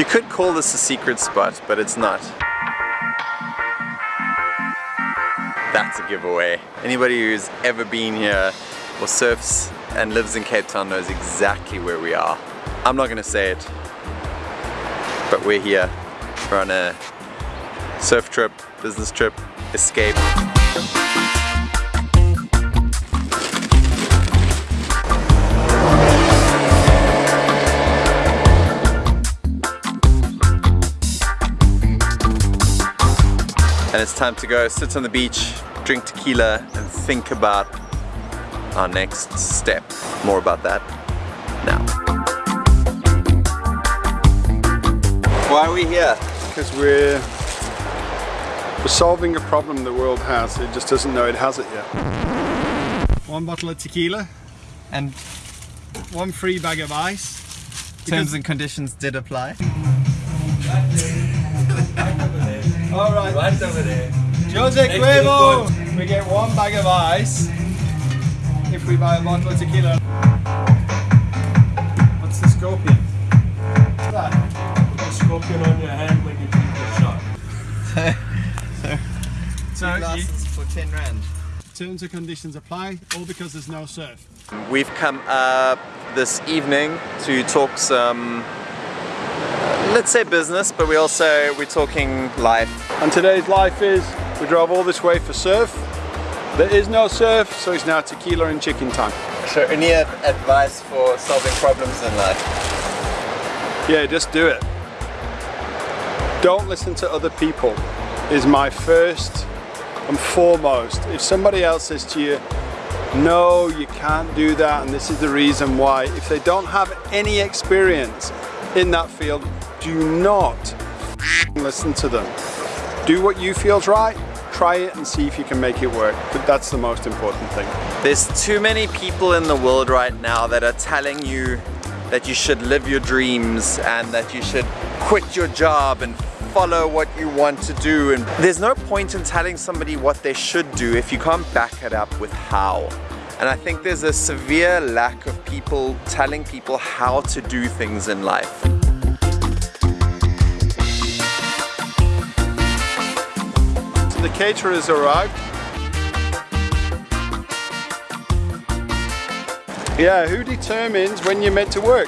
You could call this a secret spot, but it's not. That's a giveaway. Anybody who's ever been here or surfs and lives in Cape Town knows exactly where we are. I'm not gonna say it, but we're here. We're on a surf trip, business trip, escape. It's time to go sit on the beach, drink tequila and think about our next step. More about that now. Why are we here? Because we're, we're solving a problem the world has. It just doesn't know it has it yet. One bottle of tequila and one free bag of ice. Terms and conditions did apply. All right. Right over there. Jose Next to the Cuervo! We get one bag of ice if we buy a bottle of tequila. What's the scorpion? What's that? A scorpion on your hand when you drink your shot. So, you, Glasses for 10 rand. terms and conditions apply, all because there's no surf. We've come up this evening to talk some, let's say business, but we also, we're talking life. And today's life is, we drove all this way for surf. There is no surf, so it's now tequila and chicken time. So any advice for solving problems in life? Yeah, just do it. Don't listen to other people is my first and foremost. If somebody else says to you, no, you can't do that and this is the reason why, if they don't have any experience in that field, do not listen to them. Do what you feel's right, try it and see if you can make it work. But that's the most important thing. There's too many people in the world right now that are telling you that you should live your dreams and that you should quit your job and follow what you want to do and there's no point in telling somebody what they should do if you can't back it up with how and I think there's a severe lack of people telling people how to do things in life. The caterers arrived. Yeah, who determines when you're meant to work?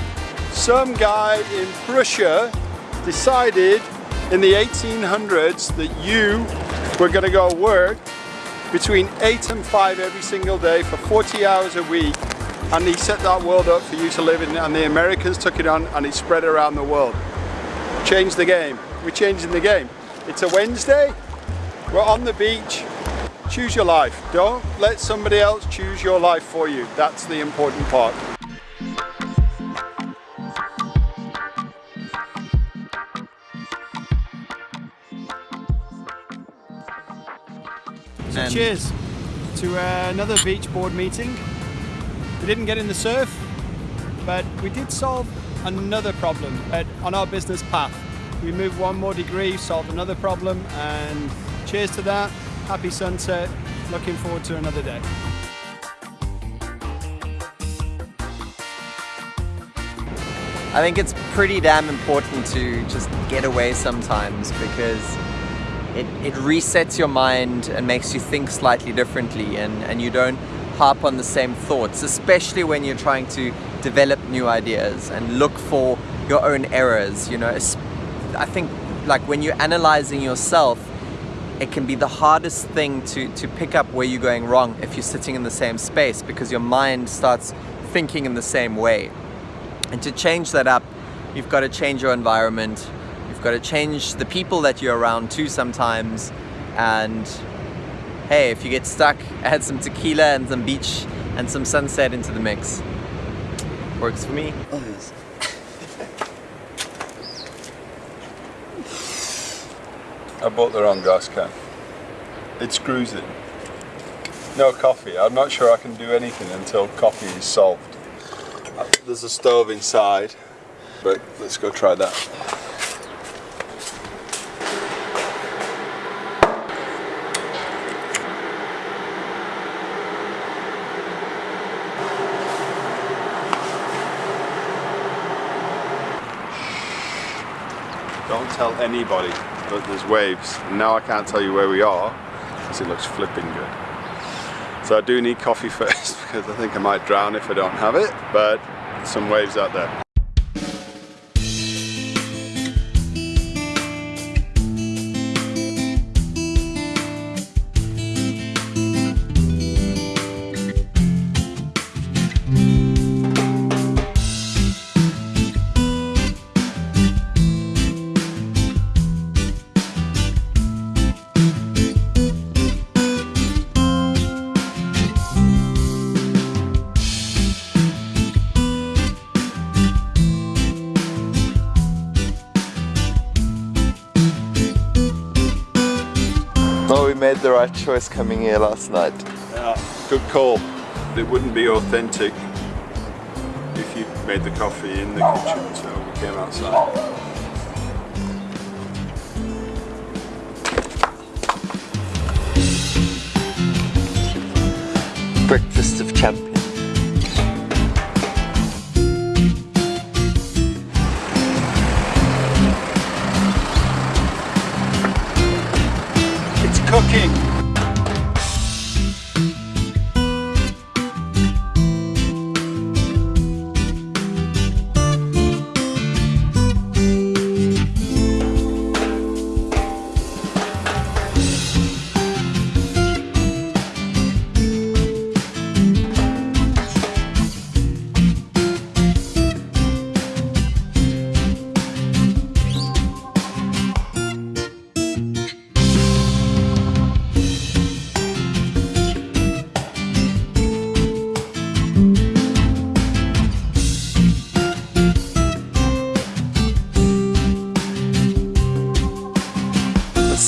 Some guy in Prussia decided in the 1800s that you were going to go work between 8 and 5 every single day for 40 hours a week and he set that world up for you to live in and the Americans took it on and it spread around the world. Changed the game. We're changing the game. It's a Wednesday, we're on the beach. Choose your life. Don't let somebody else choose your life for you. That's the important part. So cheers to uh, another beach board meeting. We didn't get in the surf, but we did solve another problem at, on our business path. We moved one more degree, solved another problem, and cheers to that. Happy sunset. Looking forward to another day. I think it's pretty damn important to just get away sometimes because it, it resets your mind and makes you think slightly differently and, and you don't harp on the same thoughts, especially when you're trying to develop new ideas and look for your own errors. You know, I think like when you're analyzing yourself, it can be the hardest thing to, to pick up where you're going wrong if you're sitting in the same space because your mind starts thinking in the same way. And to change that up, you've got to change your environment. You've got to change the people that you're around too sometimes. And hey, if you get stuck, add some tequila and some beach and some sunset into the mix. Works for me. I bought the wrong gas can. It screws in. No coffee. I'm not sure I can do anything until coffee is solved. Uh, There's a stove inside, but let's go try that. don't tell anybody that there's waves. And now I can't tell you where we are because it looks flipping good. So I do need coffee first because I think I might drown if I don't have it, but some waves out there. Made the right choice coming here last night. Yeah, good call. It wouldn't be authentic if you made the coffee in the kitchen, so we came outside. Breakfast of champions. king.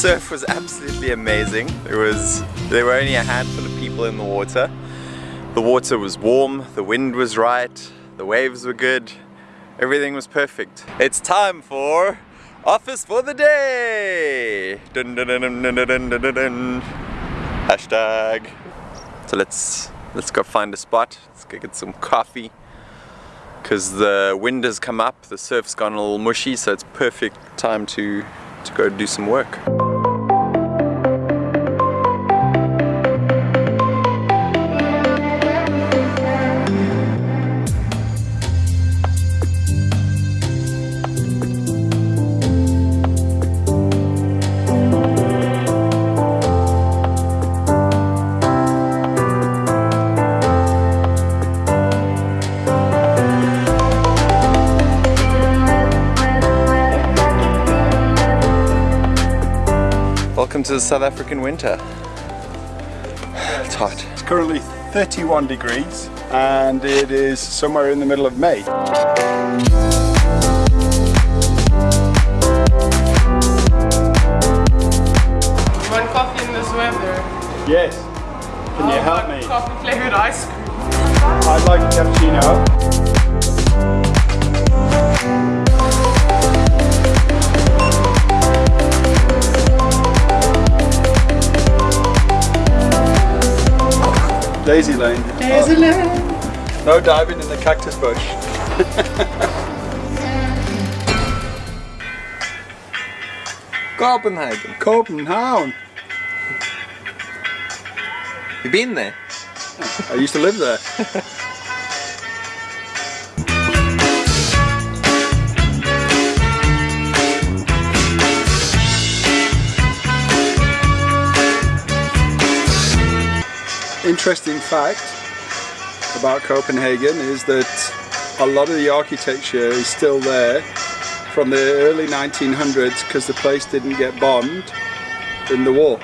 surf was absolutely amazing. It was, there were only a handful of people in the water. The water was warm, the wind was right, the waves were good, everything was perfect. It's time for office for the day! Dun, dun, dun, Hashtag. So let's, let's go find a spot, let's go get some coffee because the wind has come up, the surf's gone a little mushy, so it's perfect time to, to go do some work. Welcome to the South African winter. It's hot. It's currently 31 degrees and it is somewhere in the middle of May. Want coffee in this weather? Yes. Can you I'll help want me? Coffee flavored ice cream. I'd like a cappuccino. Daisy Lane. Daisy Lane. No diving in the cactus bush. Copenhagen. Copenhagen. You been there? I used to live there. Interesting fact about Copenhagen is that a lot of the architecture is still there from the early 1900s because the place didn't get bombed in the war.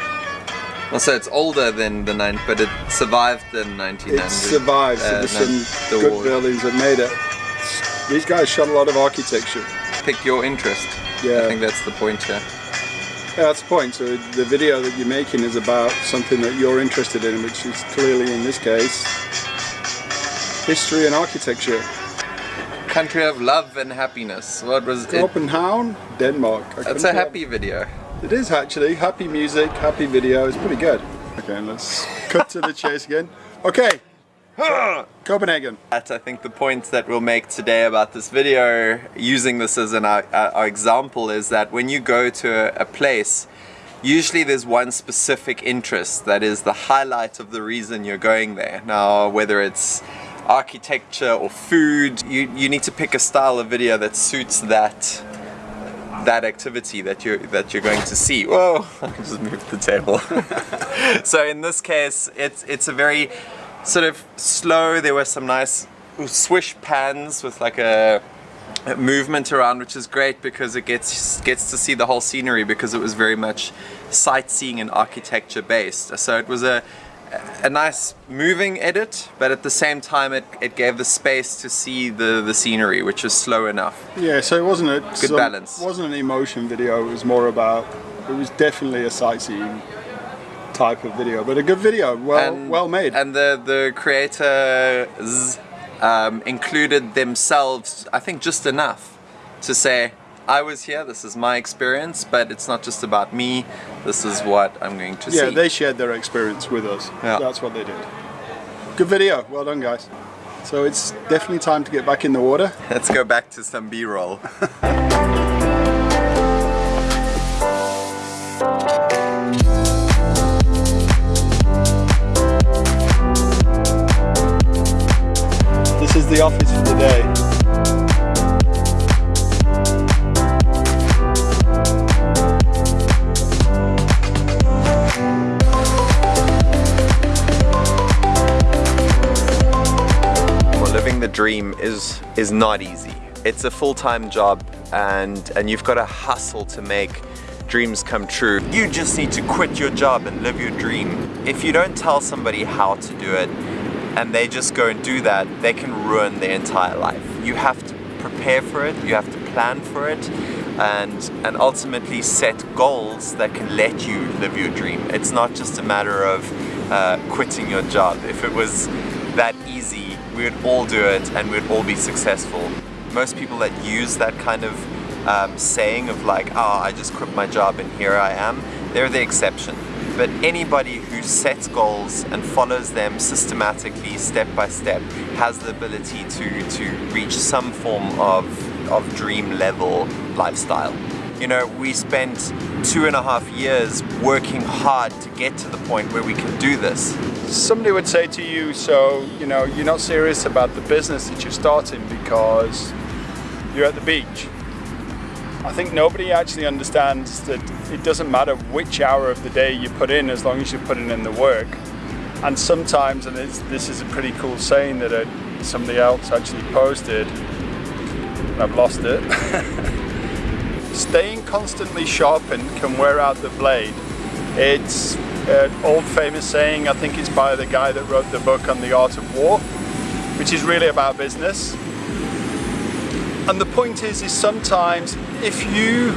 So it's older than the nine, but it survived the 1900s. It survived, so uh, there's some the good war. buildings that made it. These guys shot a lot of architecture. Pick your interest. Yeah. I think that's the point here. Yeah, that's the point. So the video that you're making is about something that you're interested in, which is clearly in this case history and architecture. Country of love and happiness. What was it? Copenhagen, Denmark. I That's a happy video. It is actually happy music, happy video. It's pretty good. Okay, let's cut to the chase again. Okay, Copenhagen. At I think the point that we'll make today about this video, using this as an uh, our example, is that when you go to a, a place, usually there's one specific interest that is the highlight of the reason you're going there. Now, whether it's architecture or food, you, you need to pick a style of video that suits that that activity that you're that you're going to see. Whoa! I just moved the table. so in this case, it's it's a very sort of slow. There were some nice swish pans with like a movement around which is great because it gets gets to see the whole scenery because it was very much sightseeing and architecture based so it was a a nice moving edit but at the same time it, it gave the space to see the the scenery which is slow enough Yeah, so it wasn't a Good balance. wasn't an emotion video. It was more about. It was definitely a sightseeing type of video, but a good video, well well made. and the the creators um, included themselves I think just enough to say I was here this is my experience but it's not just about me this is what I'm going to yeah, see they shared their experience with us. Yeah. That's what they did. Good video. Well done, guys. So it's definitely time to get back in the water. let's go back to some b-roll dream is is not easy. It's a full-time job and and you've got to hustle to make dreams come true. You just need to quit your job and live your dream. If you don't tell somebody how to do it and they just go and do that, they can ruin their entire life. You have to prepare for it, you have to plan for it and and ultimately set goals that can let you live your dream. It's not just a matter of uh, quitting your job. If it was that easy, we would all do it and we'd all be successful. Most people that use that kind of um, saying of like, oh, I just quit my job and here I am, they're the exception. But anybody who sets goals and follows them systematically, step by step, has the ability to, to reach some form of, of dream level lifestyle. You know, we spent two and a half years working hard to get to the point where we can do this. Somebody would say to you, so you know, you're not serious about the business that you're starting because you're at the beach. I think nobody actually understands that it doesn't matter which hour of the day you put in as long as you're putting in the work. And sometimes, and this is a pretty cool saying that uh somebody else actually posted, and I've lost it. Staying constantly sharpened can wear out the blade. It's an old famous saying, I think it's by the guy that wrote the book on the art of war, which is really about business. And the point is, is sometimes if you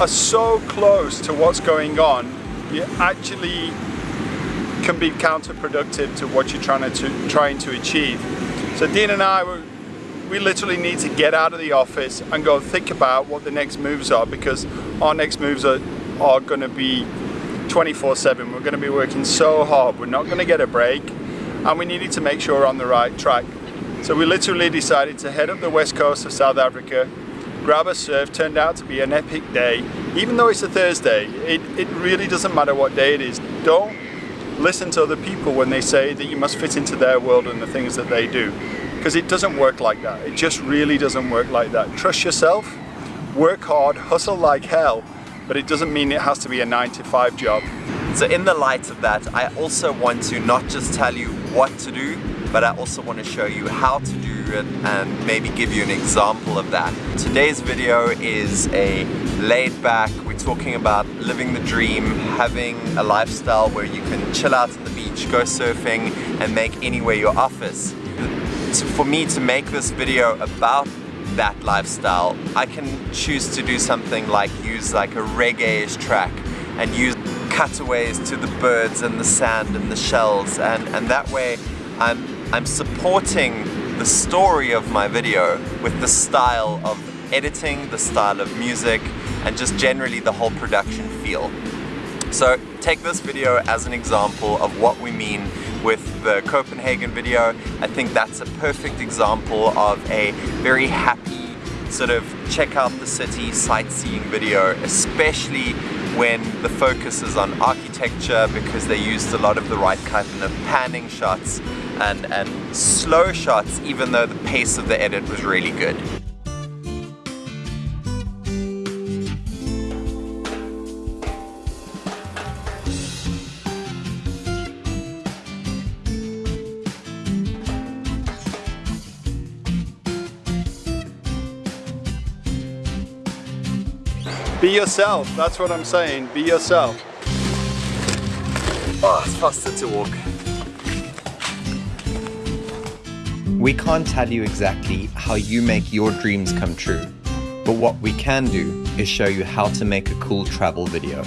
are so close to what's going on, you actually can be counterproductive to what you're trying to trying to achieve. So Dean and I we literally need to get out of the office and go think about what the next moves are because our next moves are, are going to be 24-7. We're going to be working so hard. We're not going to get a break and we needed to make sure we're on the right track. So we literally decided to head up the west coast of South Africa, grab a surf, turned out to be an epic day. Even though it's a Thursday, it, it really doesn't matter what day it is. Don't listen to other people when they say that you must fit into their world and the things that they do because it doesn't work like that. It just really doesn't work like that. Trust yourself, work hard, hustle like hell, but it doesn't mean it has to be a nine to five job. So in the light of that, I also want to not just tell you what to do, but I also want to show you how to do it and maybe give you an example of that. Today's video is a laid back, we're talking about living the dream, having a lifestyle where you can chill out on the beach, go surfing and make anywhere your office. For me to make this video about that lifestyle, I can choose to do something like use like a reggae-ish track and use cutaways to the birds and the sand and the shells and, and that way I'm, I'm supporting the story of my video with the style of editing, the style of music and just generally the whole production feel. So take this video as an example of what we mean with the Copenhagen video. I think that's a perfect example of a very happy sort of check out the city sightseeing video, especially when the focus is on architecture because they used a lot of the right kind of panning shots and, and slow shots even though the pace of the edit was really good. Yourself, that's what I'm saying, be yourself. Oh, it's faster to walk. We can't tell you exactly how you make your dreams come true, but what we can do is show you how to make a cool travel video.